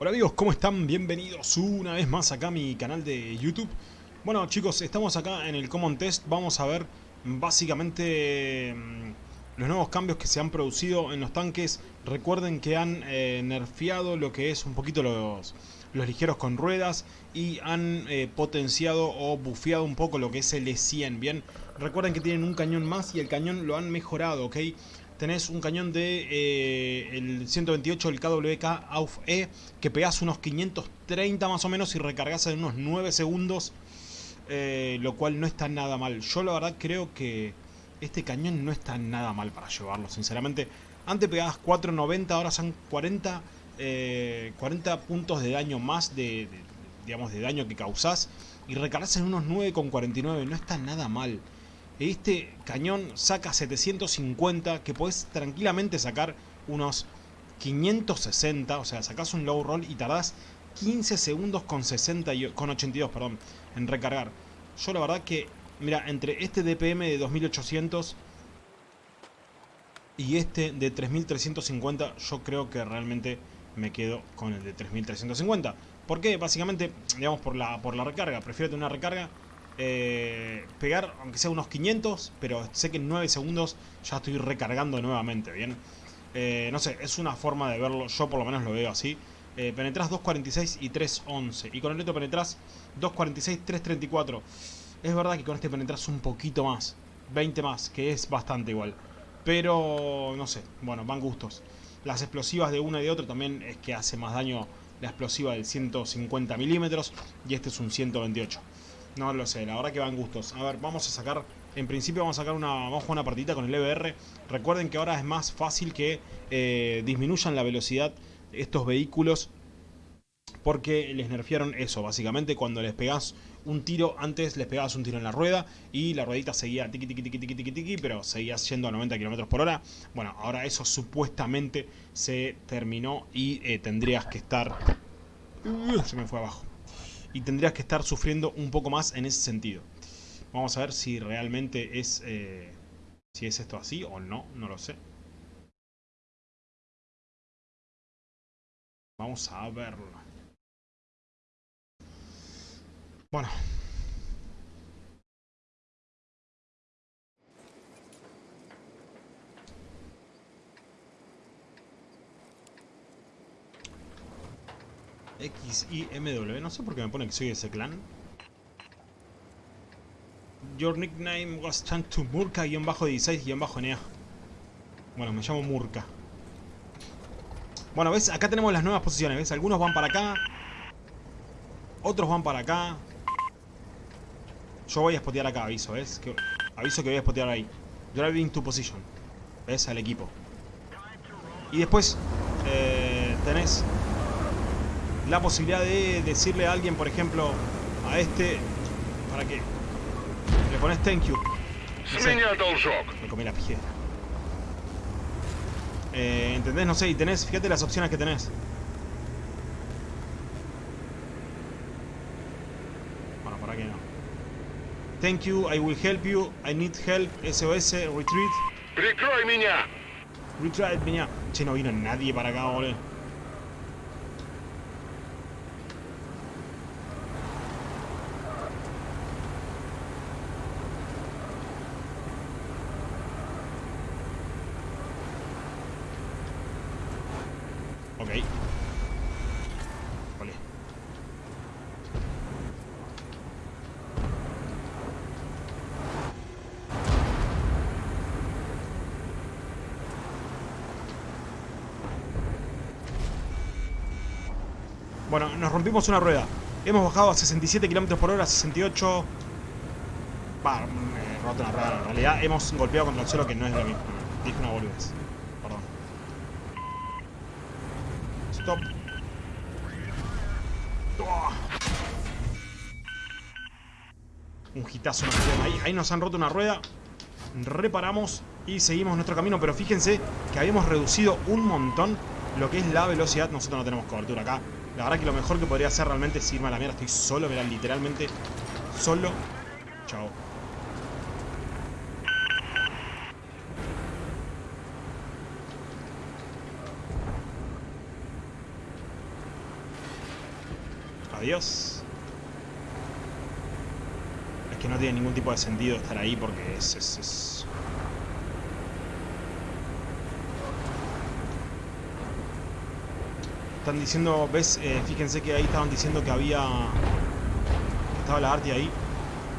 Hola amigos, ¿cómo están? Bienvenidos una vez más acá a mi canal de YouTube. Bueno chicos, estamos acá en el Common Test. Vamos a ver básicamente mm, los nuevos cambios que se han producido en los tanques. Recuerden que han eh, nerfeado lo que es un poquito los, los ligeros con ruedas y han eh, potenciado o bufeado un poco lo que es el E100, ¿bien? Recuerden que tienen un cañón más y el cañón lo han mejorado, ¿ok? Tenés un cañón de eh, el 128, el KWK AUF E, que pegás unos 530 más o menos y recargas en unos 9 segundos, eh, lo cual no está nada mal. Yo la verdad creo que este cañón no está nada mal para llevarlo, sinceramente. Antes pegabas 4.90, ahora son 40, 40 eh, puntos de daño más de, digamos, de daño que causás y recargas en unos 9.49, no está nada mal. Este cañón saca 750, que puedes tranquilamente sacar unos 560, o sea, sacas un low roll y tardás 15 segundos con, 60 y, con 82 perdón, en recargar. Yo la verdad que, mira, entre este DPM de 2800 y este de 3350, yo creo que realmente me quedo con el de 3350. ¿Por qué? Básicamente, digamos, por la, por la recarga. Prefiero tener una recarga eh, pegar, aunque sea unos 500, pero sé que en 9 segundos ya estoy recargando nuevamente, ¿bien? Eh, no sé, es una forma de verlo, yo por lo menos lo veo así. Eh, penetras 2.46 y 3.11. Y con el otro penetras 2.46, 3.34. Es verdad que con este penetras un poquito más. 20 más, que es bastante igual. Pero, no sé, bueno, van gustos. Las explosivas de uno y de otro también es que hace más daño la explosiva del 150 milímetros. Y este es un 128. No lo sé, la verdad que van gustos. A ver, vamos a sacar... En principio vamos a sacar una, vamos a jugar una partida con el EBR. Recuerden que ahora es más fácil que eh, disminuyan la velocidad estos vehículos. Porque les nerfearon eso, básicamente cuando les pegás un tiro, antes les pegabas un tiro en la rueda y la ruedita seguía tiqui tiqui tiqui tiqui tiqui pero seguía yendo a 90 km por hora. Bueno, ahora eso supuestamente se terminó y eh, tendrías que estar... Uh, se me fue abajo y tendrías que estar sufriendo un poco más en ese sentido. Vamos a ver si realmente es, eh, si es esto así o no, no lo sé. Vamos a verlo. Bueno, X, Y, M, W. No sé por qué me pone que soy de ese clan. Your nickname was changed to Murka-16-NEA. Bueno, me llamo Murka. Bueno, ¿ves? Acá tenemos las nuevas posiciones, ¿ves? Algunos van para acá. Otros van para acá. Yo voy a spotear acá, aviso, ¿ves? Aviso que voy a spotear ahí. Driving to position. ¿Ves? Al equipo. Y después eh, tenés la posibilidad de decirle a alguien, por ejemplo, a este, para que le pones thank you. me comí la piedra. Eh, ¿Entendés? No sé, y tenés, fíjate las opciones que tenés. Bueno, para que no. Thank you, I will help you, I need help, SOS, retreat. Retreat, miña. Retreat, miña. Che, no vino nadie para acá, boludo. Bueno, nos rompimos una rueda. Hemos bajado a 67 km por hora, 68... Va, me roto una rueda. En realidad hemos golpeado contra el suelo que no es lo mismo. Dije una boludez. Perdón. Stop. Un hitazo ahí, ahí nos han roto una rueda. Reparamos y seguimos nuestro camino. Pero fíjense que habíamos reducido un montón lo que es la velocidad. Nosotros no tenemos cobertura acá. La verdad que lo mejor que podría hacer realmente es irme a la mierda. Estoy solo, mirá, literalmente solo. Chao. Adiós. No tiene ningún tipo de sentido estar ahí porque es... es, es... Están diciendo, ves, eh, fíjense que ahí estaban diciendo que había... Que estaba la Arti ahí.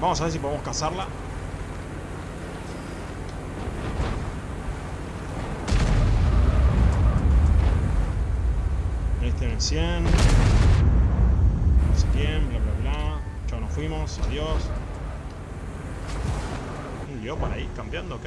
Vamos a ver si podemos cazarla. Este en el 100. No sé quién, bla bla bla. Chao, nos fuimos, adiós. Un Leopard ahí, cambiando, ok.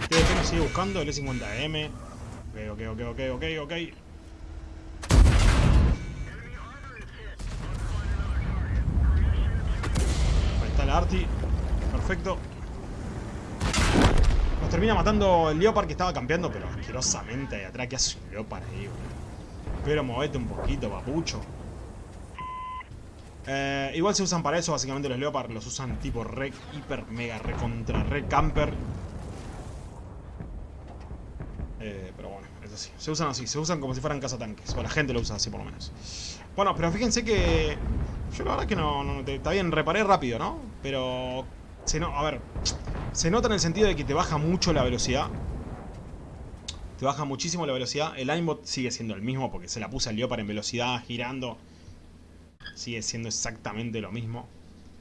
El TDP nos sigue buscando, el E50M. Ok, ok, ok, ok, ok, ok. Ahí está la Arti. Perfecto. Termina matando el Leopard que estaba campeando, pero asquerosamente ahí atrás. ¿Qué hace un Leopard ahí, boludo? Pero movete un poquito, papucho. Eh, igual se usan para eso, básicamente los Leopard los usan tipo re, hiper, mega, re contra, re camper. Eh, pero bueno, es así. Se usan así, se usan como si fueran cazatanques. O la gente lo usa así por lo menos. Bueno, pero fíjense que... Yo la verdad que no... no está bien, reparé rápido, ¿no? Pero... Se no, a ver... Se nota en el sentido de que te baja mucho la velocidad. Te baja muchísimo la velocidad. El aimbot sigue siendo el mismo porque se la puse al Leopard en velocidad, girando. Sigue siendo exactamente lo mismo.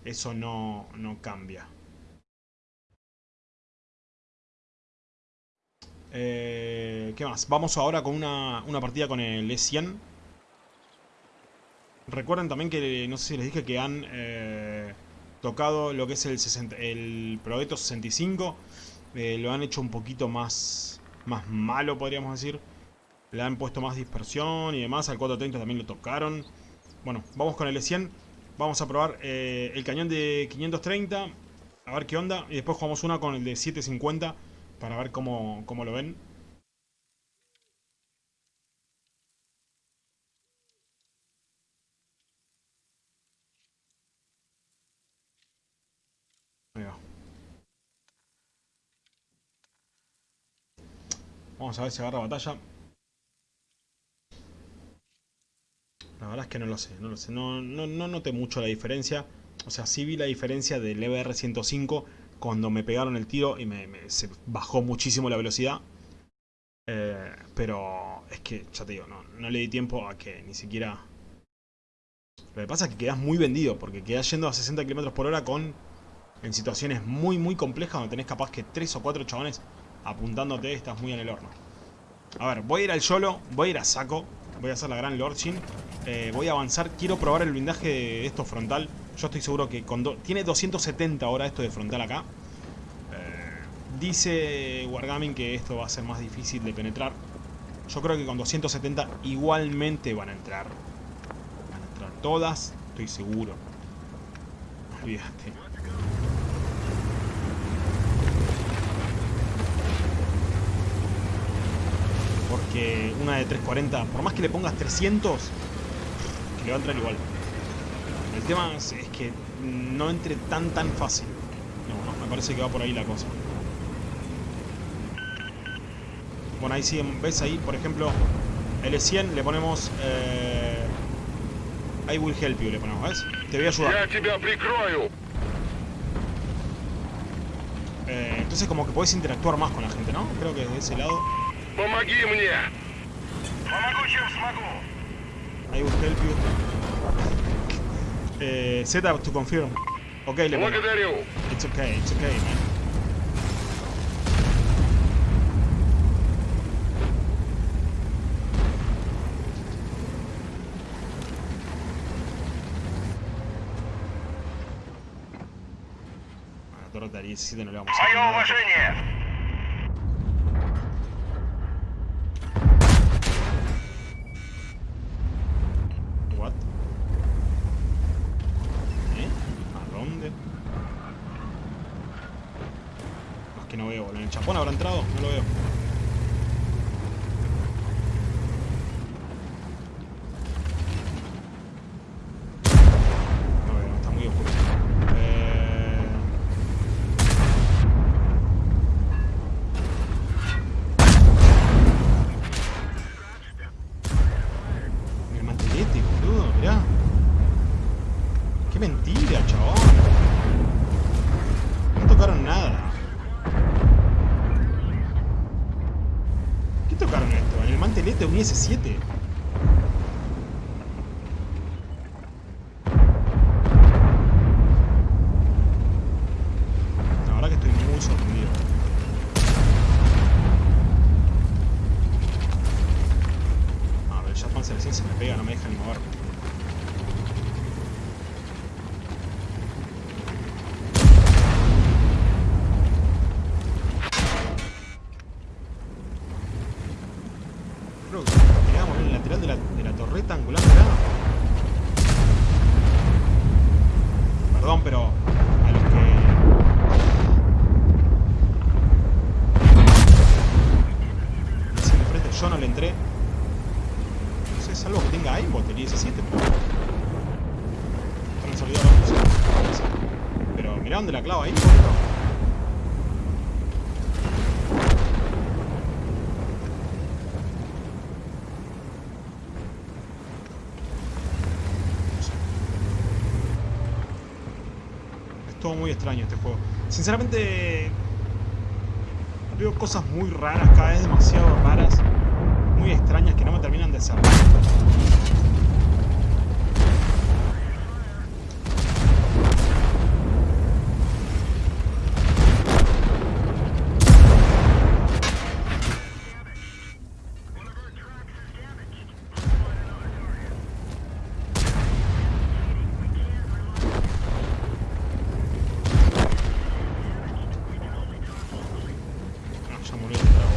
Eso no, no cambia. Eh, ¿Qué más? Vamos ahora con una, una partida con el E100. Recuerden también que, no sé si les dije que han eh, tocado lo que es el, 60, el Progetto 65. Eh, lo han hecho un poquito más, más malo, podríamos decir. Le han puesto más dispersión y demás. Al 430 también lo tocaron. Bueno, vamos con el E100. Vamos a probar eh, el cañón de 530. A ver qué onda. Y después jugamos una con el de 750 para ver cómo, cómo lo ven. Ahí va. Vamos a ver si agarra batalla. La verdad es que no lo sé, no lo sé. No, no, no noté mucho la diferencia. O sea, sí vi la diferencia del EBR-105 cuando me pegaron el tiro y me, bajó muchísimo la velocidad. Eh, pero es que, ya te digo, no, no le di tiempo a que ni siquiera... Lo que pasa es que quedas muy vendido, porque quedas yendo a 60 km por hora con... En situaciones muy, muy complejas, donde tenés capaz que 3 o 4 chabones apuntándote, estás muy en el horno. A ver, voy a ir al YOLO, voy a ir a saco, voy a hacer la gran Lordshin. Eh, voy a avanzar, quiero probar el blindaje de esto frontal. Yo estoy seguro que con... Tiene 270 ahora esto de frontal acá. Eh, dice Wargaming que esto va a ser más difícil de penetrar. Yo creo que con 270 igualmente van a entrar. Van a entrar todas, estoy seguro. Olvídate. Porque una de 340, por más que le pongas 300, que le va a entrar igual. El tema es, es que no entre tan tan fácil. No, no, me parece que va por ahí la cosa. Bueno, ahí sí, ves ahí, por ejemplo, L100 le ponemos... Eh, I will help you, le ponemos, ¿ves? Te voy a ayudar. Eh, entonces como que podés interactuar más con la gente, ¿no? Creo que de ese lado... I will help you. Eh, set up to confirm. Ok, le pongo. It's okay, it's okay, man. A la torre de 17 no le vamos a hacer nada. What? ¿Eh? ¿A dónde? No, es que no veo, boludo. ¿En el chapón habrá entrado? No lo veo. te uniese 7. Dónde la clava ahí. Es todo muy extraño este juego. Sinceramente, veo cosas muy raras, cada vez demasiado raras, muy extrañas que no me terminan de cerrar. No, ya murió el trago.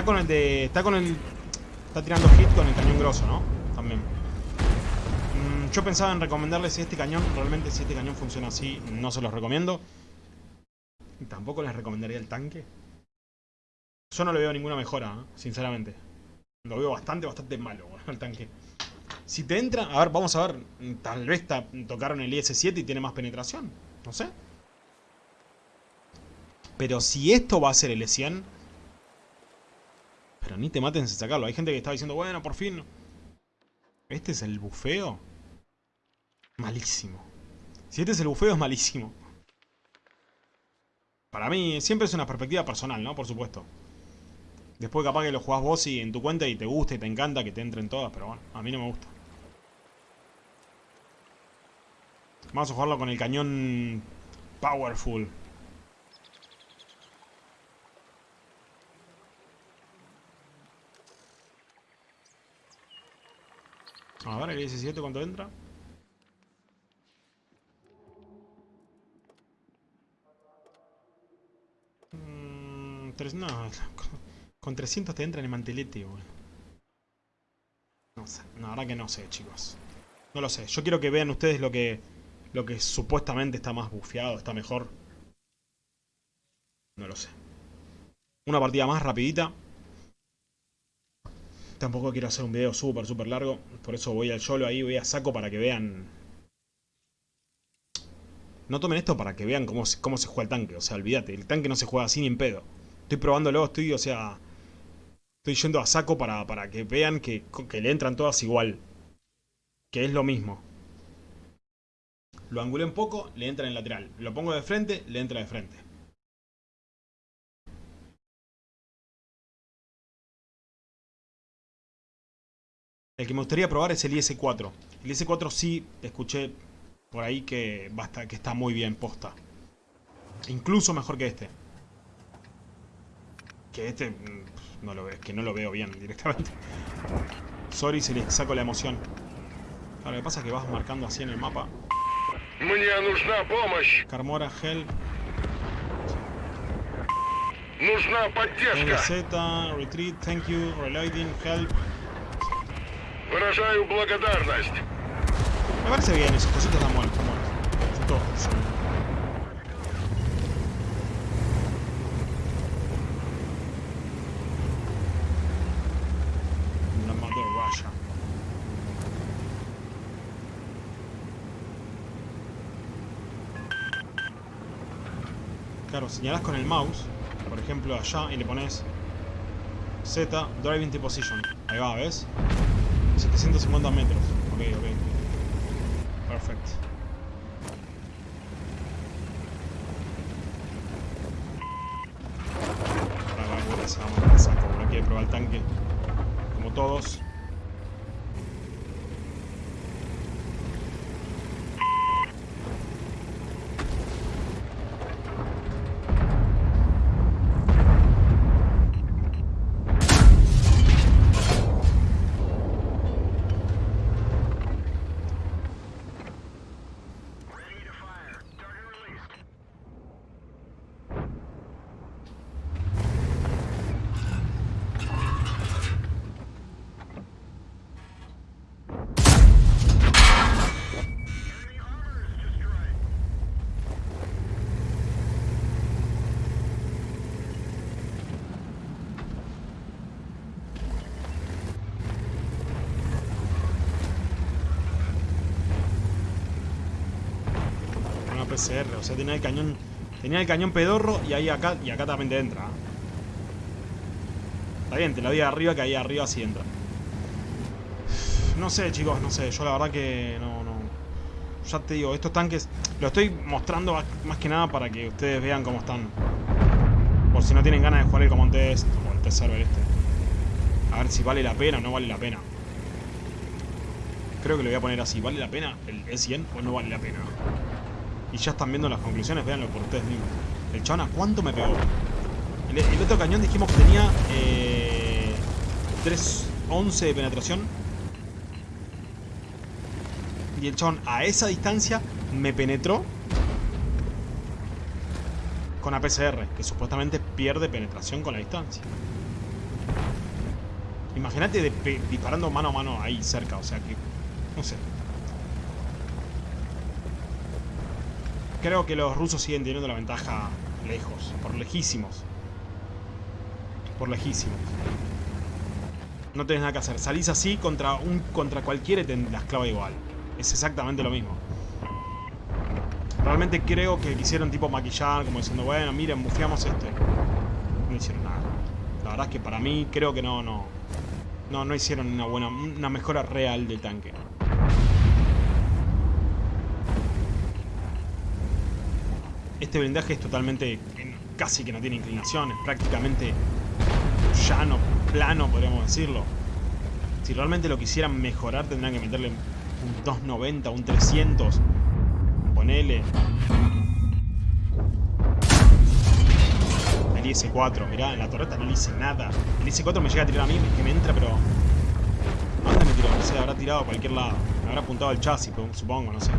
Está con el de. Está con el. Está tirando hit con el cañón grosso, ¿no? También. Mm, yo pensaba en recomendarles este cañón. Realmente, si este cañón funciona así, no se los recomiendo. Tampoco les recomendaría el tanque. Yo no le veo ninguna mejora, ¿eh? sinceramente. Lo veo bastante, bastante malo el tanque. Si te entra, a ver, vamos a ver. Tal vez tocaron el IS-7 y tiene más penetración. No sé. Pero si esto va a ser el E100. Pero ni te maten sin sacarlo. Hay gente que está diciendo, bueno, por fin. Este es el bufeo. Malísimo. Si este es el bufeo, es malísimo. Para mí, siempre es una perspectiva personal, ¿no? Por supuesto. Después capaz que lo jugás vos y en tu cuenta y te gusta y te encanta que te entren todas, pero bueno, a mí no me gusta. Vamos a jugarlo con el cañón Powerful. A ver, el 17 cuánto entra. Mm, tres- no, con 300 te entra en el mantelete, boludo. No sé, la verdad que no sé, chicos. No lo sé. Yo quiero que vean ustedes lo que lo que supuestamente está más bufeado, está mejor. No lo sé. Una partida más rapidita. Tampoco quiero hacer un video súper, súper largo. Por eso voy al solo ahí, voy a saco para que vean... No tomen esto para que vean cómo cómo se juega el tanque. O sea, olvídate, el tanque no se juega así ni en pedo. Estoy probándolo, estoy, o sea... Estoy yendo a saco para, para que vean que, que le entran todas igual. Que es lo mismo. Lo angulé un poco, le entra en lateral. Lo pongo de frente, le entra de frente. El que me gustaría probar es el IS-4. El IS-4 sí escuché por ahí que, basta, que está muy bien posta. Incluso mejor que este. Que este mm, no lo, ve- es que no lo veo bien directamente. Sorry si les saco la emoción. Claro, lo que pasa es que vas marcando así en el mapa. Мне нужна помощь! Carmora, Hell, Нужна поддержка! NZ, Retreat, Thank you, Reloading, Help. Me parece bien eso, cositas están muertos, están muertos. Son todos. Son... La mandó Russia. Claro, señalás con el mouse, por ejemplo allá, y le pones Z, driving to position. Ahí va, ¿ves? 750 metros. Ok, ok. Perfecto. Ahora va a ir esa vamos a saco, no quiere probar el tanque. Como todos. O sea, tenía el cañón. Tenía el cañón pedorro y ahí acá. Y acá también te entra. Está bien, te la di arriba que ahí arriba sí entra. No sé, chicos, no sé. Yo la verdad que no, no. Ya te digo, estos tanques. Lo estoy mostrando más- que nada para que ustedes vean cómo están. Por si no tienen ganas de jugar el Common Test o el Test Server este. A ver si vale la pena o no vale la pena. Creo que lo voy a poner así. ¿Vale la pena el E100 o no vale la pena? Y ya están viendo las conclusiones, véanlo por ustedes mismos. El chabón, ¿a cuánto me pegó? El, otro cañón dijimos que tenía eh, 311 de penetración. Y el chabón a esa distancia me penetró con APCR, que supuestamente pierde penetración con la distancia. Imagínate disparando mano a mano ahí cerca, o sea que. No sé. Creo que los rusos siguen teniendo la ventaja lejos, por lejísimos. Por lejísimos. No tenés nada que hacer. Salís así contra un contra cualquiera y te las clava igual. Es exactamente lo mismo. Realmente creo que quisieron tipo maquillar, como diciendo, bueno, miren, bufiamos este. No hicieron nada. La verdad es que para mí creo que no, no. No, no hicieron una buena, una mejora real del tanque. Este blindaje es totalmente, casi que no tiene inclinación, es prácticamente llano, plano, podríamos decirlo. Si realmente lo quisieran mejorar, tendrían que meterle un 290, un 300. Ponele. El IS-4, mirá, en la torreta no le hice nada. El IS-4 me llega a tirar a mí, que me entra, pero... ¿A dónde me tiró? No sé, habrá tirado a cualquier lado. Me habrá apuntado al chasis, supongo, no sé.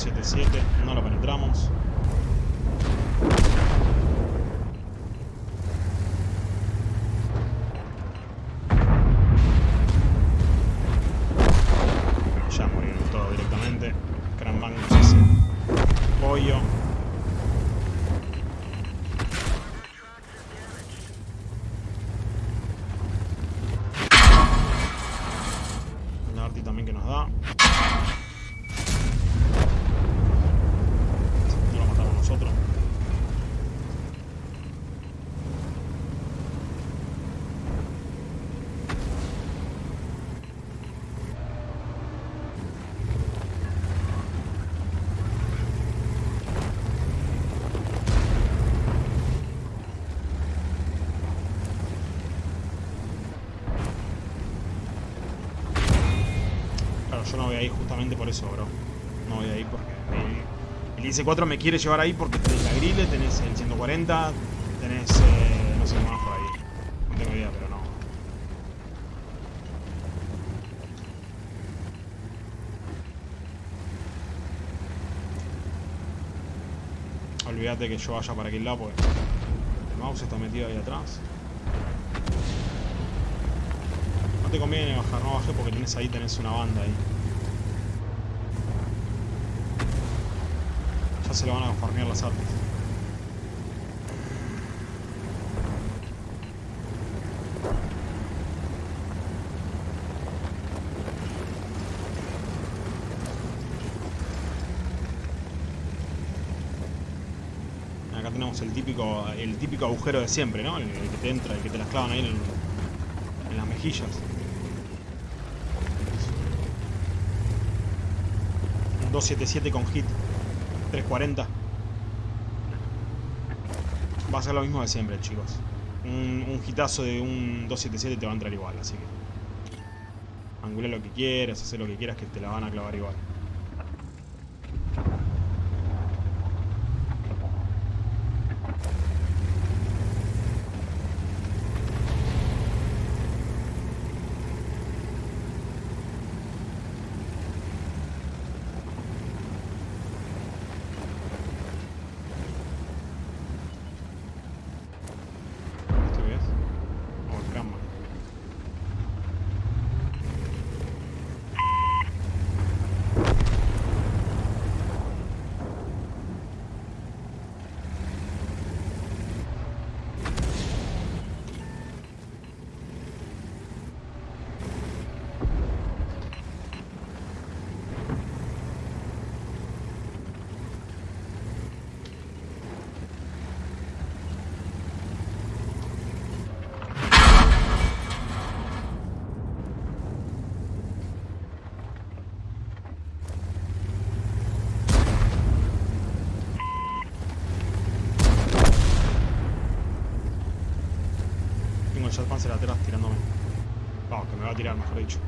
277, no lo penetramos. Ya murieron todos directamente. Cranbang ese pollo. La arti también que nos da. No lo matamos nosotros. Claro, yo no voy ahí justamente por eso, bro. No voy ahí porque el, el IS-4 me quiere llevar ahí porque tenés la grille, tenés el 140, tenés... eh, no sé qué más por ahí. No tengo idea, pero no. Olvídate que yo vaya para aquel lado porque el mouse está metido ahí atrás. No te conviene bajar, no bajé porque tenés ahí, tenés una banda ahí. Se lo van a farmear las artes. Acá tenemos el típico, el típico agujero de siempre, ¿no? El, el que te entra, el que te las clavan ahí en, en las mejillas. Un 277 con hit. 340. Va a ser lo mismo de siempre, chicos. Un, un hitazo de un 277 te va a entrar igual, así que... Angula lo que quieras, hacer lo que quieras que te la van a clavar igual. ¿Esto qué es? Oh, el Kramman. Jetpanzer atrás tirándome. Vamos, que me va a tirar, mejor dicho.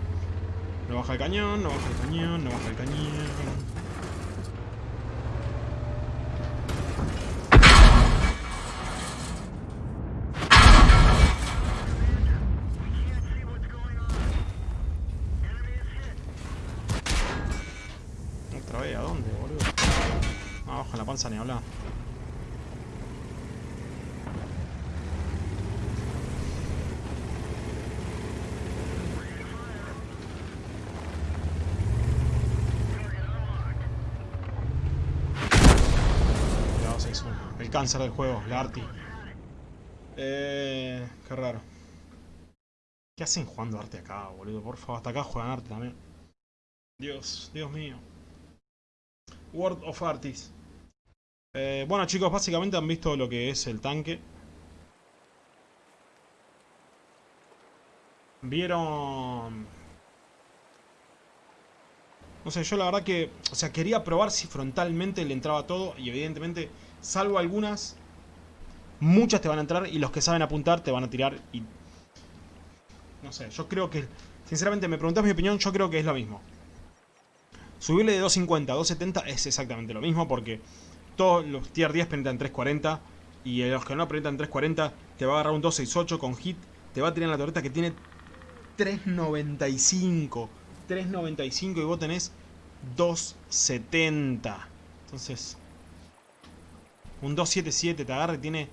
No baja el cañón, no baja el cañón, no baja el cañón. Otra vez, ¿a dónde, boludo? Ah, abajo en la panza ni hablar. Cáncer del juego, la Arti. Eh. Qué raro. ¿Qué hacen jugando arte acá, boludo? Por favor, hasta acá juegan arte también. Dios, Dios mío. World of Artists. Eh, bueno chicos, básicamente han visto lo que es el tanque. Vieron... No sé, yo la verdad que... O sea, quería probar si frontalmente le entraba todo. Y evidentemente, salvo algunas, muchas te van a entrar. Y los que saben apuntar te van a tirar. Y... No sé, yo creo que... Sinceramente, me preguntás mi opinión, yo creo que es lo mismo. Subirle de 250 a 270 es exactamente lo mismo porque todos los tier 10 penetran 340 y los que no penetran 340 te va a agarrar un 268 con hit, te va a tirar la torreta que tiene 395, 395 y vos tenés 270. Entonces, un 277 te agarra y tiene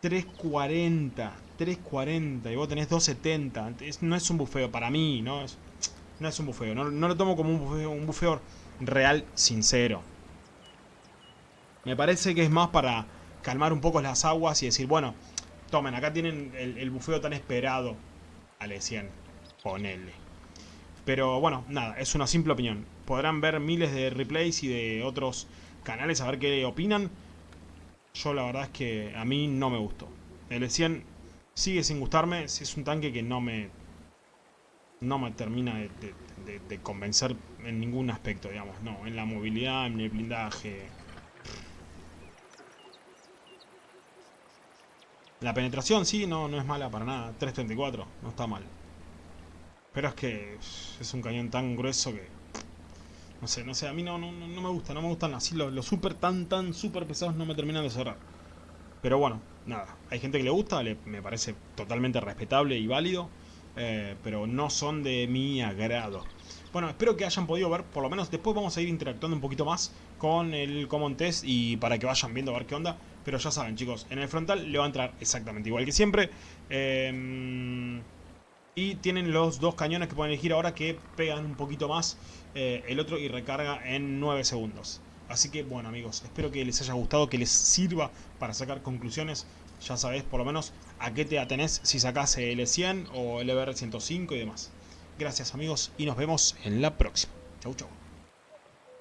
340, 340 y vos tenés 270. Es- no es un bufeo para mí, ¿no? Es, no es un bufeo, no, no lo tomo como un bufeo, un bufeo real sincero. Me parece que es más para calmar un poco las aguas y decir, bueno, tomen, acá tienen el, el bufeo tan esperado al E100, ponele. Pero bueno, nada, es una simple opinión. Podrán ver miles de replays y de otros canales a ver qué opinan. Yo la verdad es que a mí no me gustó. El E100 sigue sin gustarme, es un tanque que no me no me termina de, de- de- convencer en ningún aspecto, digamos. No, en la movilidad, en el blindaje. La penetración, sí, no, no es mala para nada. 334, no está mal. Pero es que es un cañón tan grueso que... No sé, no sé, a mí no, no, no me gusta, no me gustan así los, los super tan, tan super pesados no me terminan de cerrar. Pero bueno, nada, hay gente que le gusta, me parece totalmente respetable y válido, eh, pero no son de mi agrado. Bueno, espero que hayan podido ver, por lo menos después vamos a ir interactuando un poquito más con el Common Test y para que vayan viendo a ver qué onda. Pero ya saben chicos, en el frontal le va a entrar exactamente igual que siempre. Eh, y tienen los dos cañones que pueden elegir ahora que pegan un poquito más eh, el otro y recarga en 9 segundos. Así que bueno amigos, espero que les haya gustado, que les sirva para sacar conclusiones. Ya sabés por lo menos a qué te atenés si sacás el E100 o el EBR105 y demás. Gracias amigos y nos vemos en la próxima. Chau chau.